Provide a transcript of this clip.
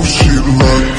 shit like